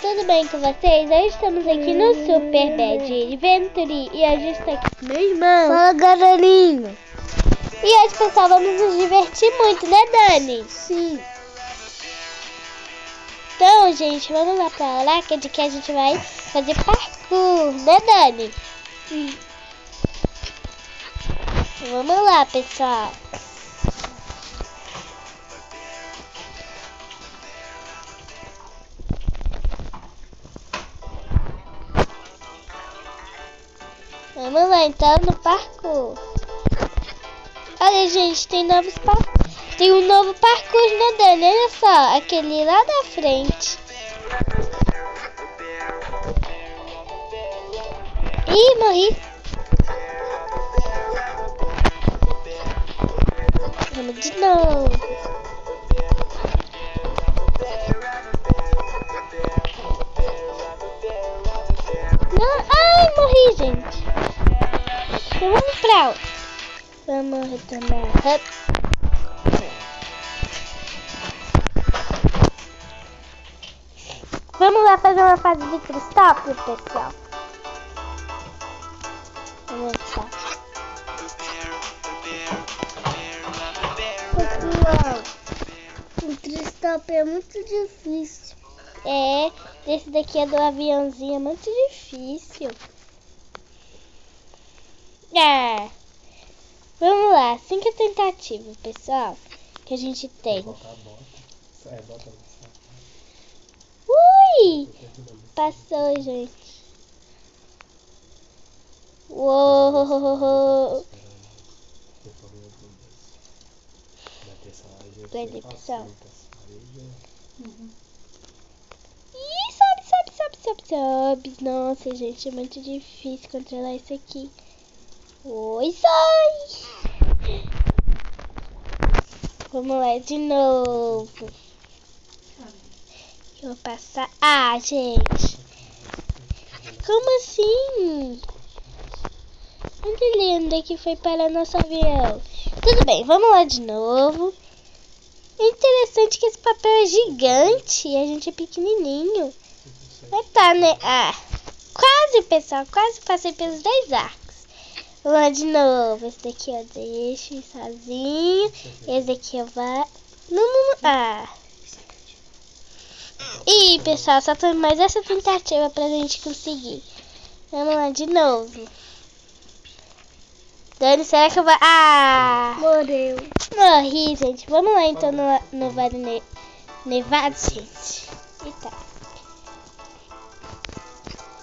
tudo bem com vocês? Hoje estamos aqui no Super Bad Adventure e a gente está aqui com meu irmão. Fala, galerinha. E hoje, pessoal, vamos nos divertir muito, né, Dani? Sim. Então, gente, vamos lá pra lá, que é de que a gente vai fazer parkour, né, Dani? Sim. Vamos lá, pessoal. Vamos lá, então, no parkour. Olha, gente, tem novos par... Tem um novo parkour na Dani, olha só. Aquele lá da frente. Ih, morri. Vamos de novo. Hup. Vamos lá fazer uma fase de cristal, pessoal. Vamos lá. Pessoal, tristop é muito difícil. É, esse daqui é do aviãozinho, é muito difícil. Ah, vamos lá, cinco tentativas, pessoal, que a gente tem. Ui, passou, gente. Uou. Peraí, pessoal. Ih, sobe, sobe, sobe, sobe, sobe. Nossa, gente, é muito difícil controlar isso aqui. Oi, sai! Vamos lá de novo. Eu vou passar. Ah, gente. Como assim? Onde lindo que foi para nosso avião? Tudo bem, vamos lá de novo. É interessante que esse papel é gigante e a gente é pequenininho. Mas tá, né? Ah, quase, pessoal. Quase passei pelos dois arcos. Vamos lá de novo. Esse daqui eu deixo sozinho. Esse daqui eu vou... Não, não, não. Ah. Ih, pessoal, só tem mais essa tentativa pra gente conseguir. Vamos lá de novo. Dani, será que eu vou... Ah! Morreu. Morri, gente. Vamos lá, então, no, no Vale ne Nevado, gente. Eita.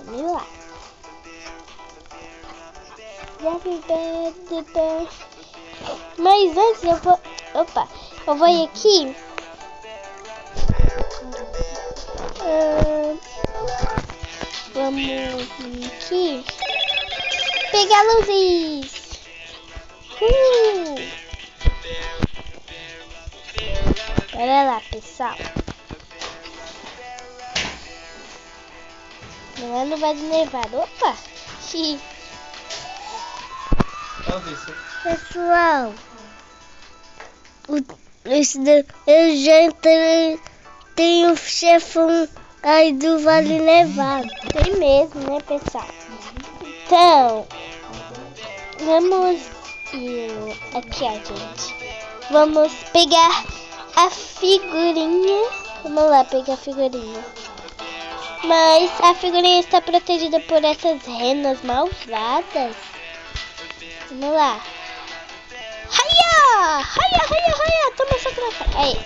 Vamos lá. Mas antes eu vou... Opa. Eu vou ir aqui. Ah, vamos aqui. Pegar luzes. Uh! Lá, pessoal. Não é no Vale Nevado. Opa! Xiii. Pessoal, o, esse, eu entrei. Tem o chefão aí do Vale Nevado. Tem mesmo, né, pessoal? Então, vamos ir aqui, ó, gente. Vamos pegar a figurinha. Vamos lá pegar a figurinha. Mas a figurinha está protegida por essas renas malvadas. Vamos lá. Raia! Raia, raia, raia! Toma essa troca. Aí.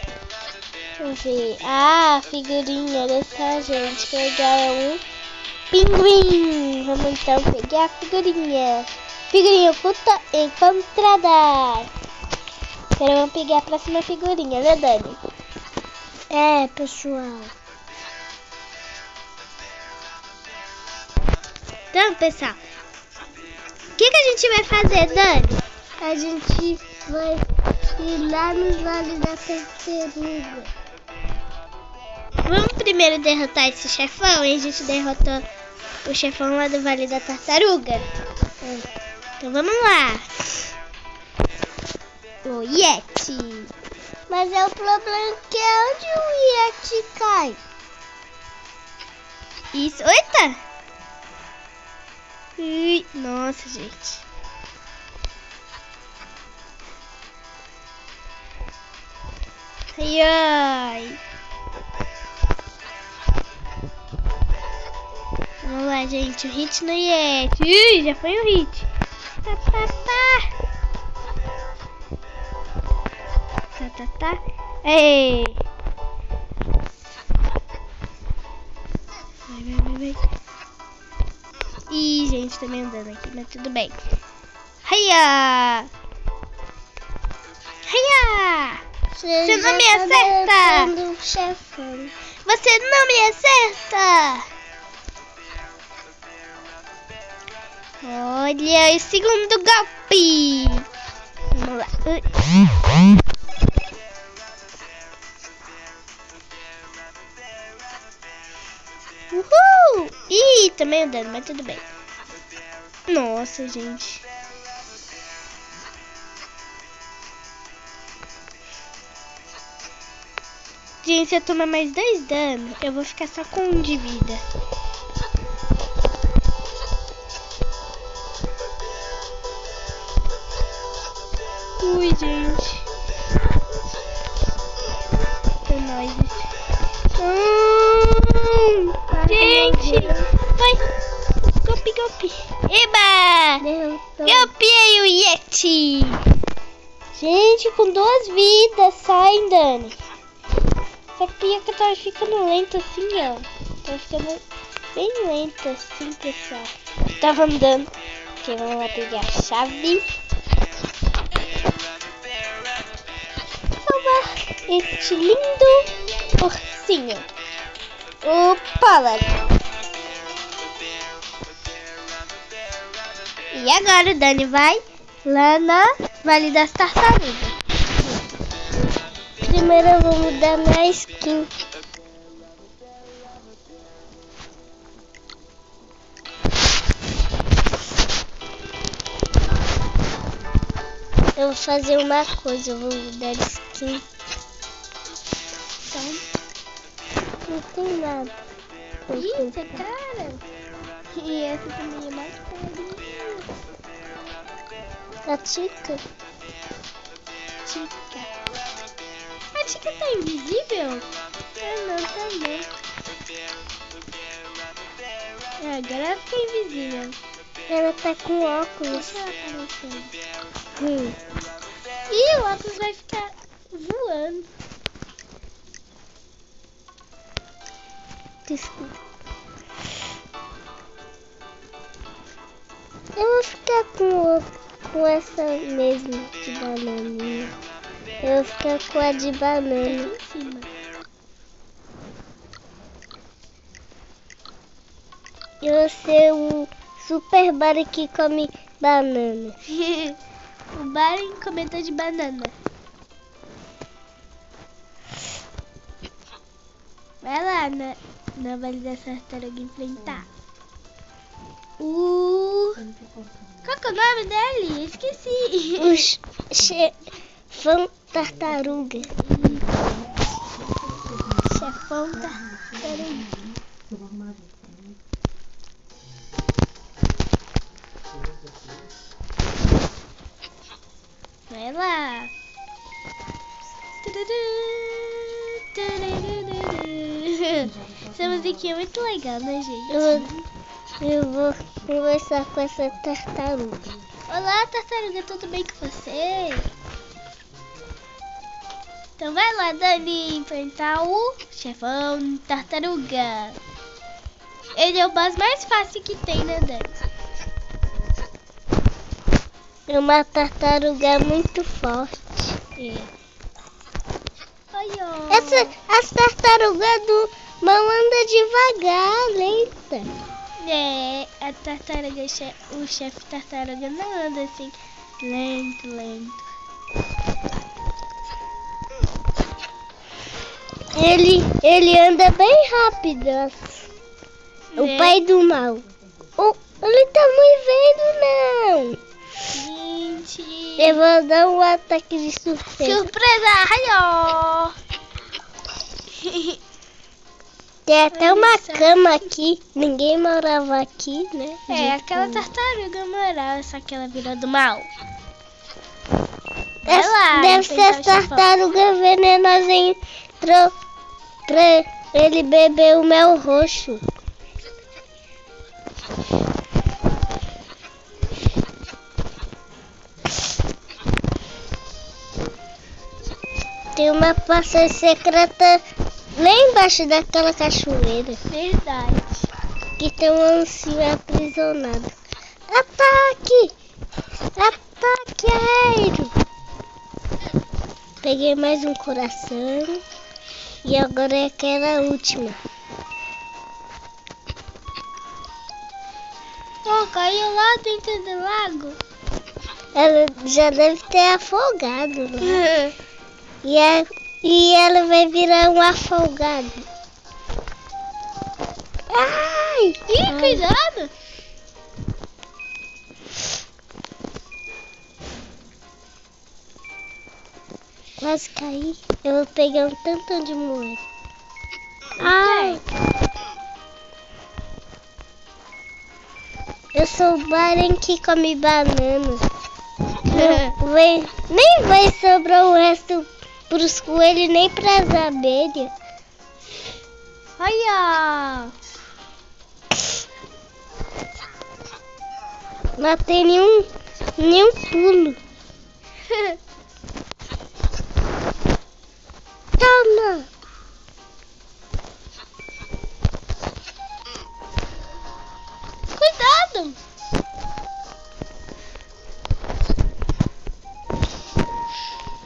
Vamos ver. Ah, figurinha. Só, gente. Legal. É um pinguim. Vamos então pegar a figurinha. Figurinha oculta encontrada. Agora vamos pegar a próxima figurinha, né, Dani? É, pessoal. Então, pessoal. O que, que a gente vai fazer, Dani? A gente vai ir lá no Vale da Tartaruga. Vamos primeiro derrotar esse chefão e a gente derrotou o chefão lá do Vale da Tartaruga. Então vamos lá. O Yeti. Mas é o problema que é onde o Yeti cai. Isso. Eita! Ui, nossa, gente. Ai, ai. Vamos lá, gente. O hit no Yeti. Ui, já foi o hit. Tá, tá, tá. Tá, tá, tá. Ei. Tá me andando aqui, mas tudo bem. Hiya! Hiya! Você não me tá acerta! Você não me acerta! Olha, o segundo golpe! Vamos lá. Uhul! Ih, também andando, mas tudo bem. Nossa, gente. Gente, se eu tomar mais dois danos, eu vou ficar só com um de vida. Ui, gente. É nóis. Hum, gente, vai. Golpe, golpe. Eba! Derrotou. Golpeei o Yeti. Gente, com duas vidas. Sai, Dani. Só que pior que eu tava ficando lento assim, ó. Tava ficando bem lento assim, pessoal. Tava andando. Ok, vamos lá pegar a chave. Salvar este lindo ursinho. O Pollard. E agora o Dani vai lá na Vale das Tartarugas. Primeiro eu vou mudar minha skin. Eu vou fazer uma coisa, eu vou mudar skin. Então, não tem nada. Isso é cara. E essa também é mais carinha. A Tica? Tica. A Tica tá invisível? Ah, não, tá não. É, agora ela fica invisível. Ela tá com óculos. Deixa ela aparecer. Hum. Ih, o óculos vai ficar voando. Desculpa. Eu vou ficar com, o- com essa mesmo de bananinha. Eu vou ficar com a de banana. Em cima. Eu vou ser o super bar que come banana. o bar encomenda de banana. Vai lá na, na Vale da enfrentar. O... Qual que é o nome dele? Esqueci. O ch- chefão tartaruga. Chefão tartaruga. Vai lá. Essa musiquinha é muito legal, né, gente? Eu eu vou conversar com essa tartaruga. Olá, tartaruga, tudo bem com você? Então vai lá, Dani, enfrentar o chefão tartaruga. Ele é o boss mais fácil que tem, né, Dani? É uma tartaruga muito forte. É. Essa, as tartarugas do mal anda devagar, lenta. É, a tartaruga, o chefe tartaruga não anda assim, lento, lento. Ele, ele anda bem rápido. O né? pai do mal. Oh, ele tá me vendo, não. Gente. Eu vou dar um ataque de surpresa. Surpresa! Ai, ó. Tem até uma cama aqui. Ninguém morava aqui, né? É, aquela tartaruga morava, só que ela virou do mal. Vai Deve, lá, deve ser chefão. tartarugas venenosas entrou pra ele beber o mel roxo. Tem uma passagem secreta lá embaixo daquela cachoeira. Verdade. Que tem um ancinho aprisionado. Ataque! Ataque aéreo! Peguei mais um coração. E agora é aquela última. Oh, caiu lá dentro do lago. Ela já deve ter afogado lá. E, a- e ela vai virar um afogado. Ai! Ih, Ai. cuidado. Quase caí. Eu vou pegar um tantão de moeda. Ai! Eu sou o Baren que come banana. Não vai- nem vai sobrar o resto pros coelhos nem pras abelhas. Olha. Não tem nenhum, nenhum pulo. Toma! Cuidado.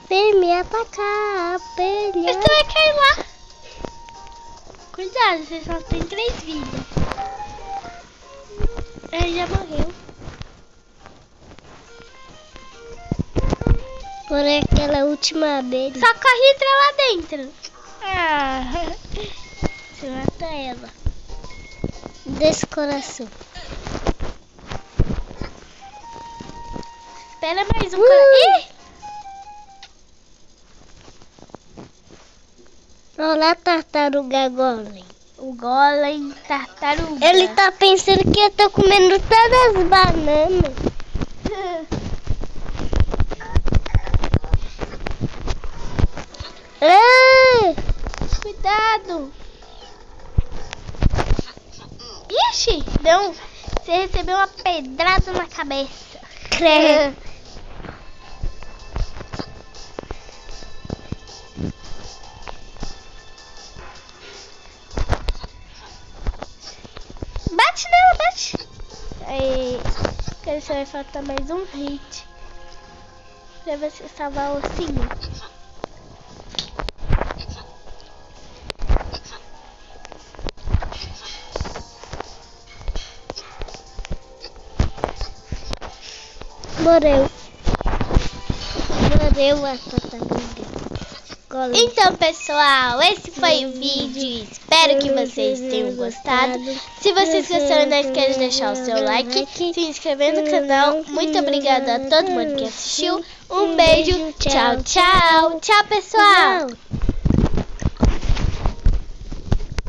Vem me atacar, abelha. Você vai cair lá. Cuidado, você só tem três vidas. Ele já morreu. Por aquela última abelha. Só corre e entra lá dentro. Ah. Você mata ela. Desse coração. Espera mais um Uh. Cara. Ih! Olha lá, tartaruga golem. O golem tartaruga. Ele tá pensando que eu tô comendo todas as bananas. Ah, Cuidado. Ixi, não. Você recebeu uma pedrada na cabeça. credo. vai faltar mais um hit. Pra você salvar o ursinho. Morreu. Morreu a tartaruga. Então, pessoal, esse foi o vídeo. Espero que vocês tenham gostado. Se vocês gostaram, não esqueça de deixar o seu like, se inscrever no canal. Muito obrigada a todo mundo que assistiu. Um beijo. Tchau, tchau. Tchau, pessoal.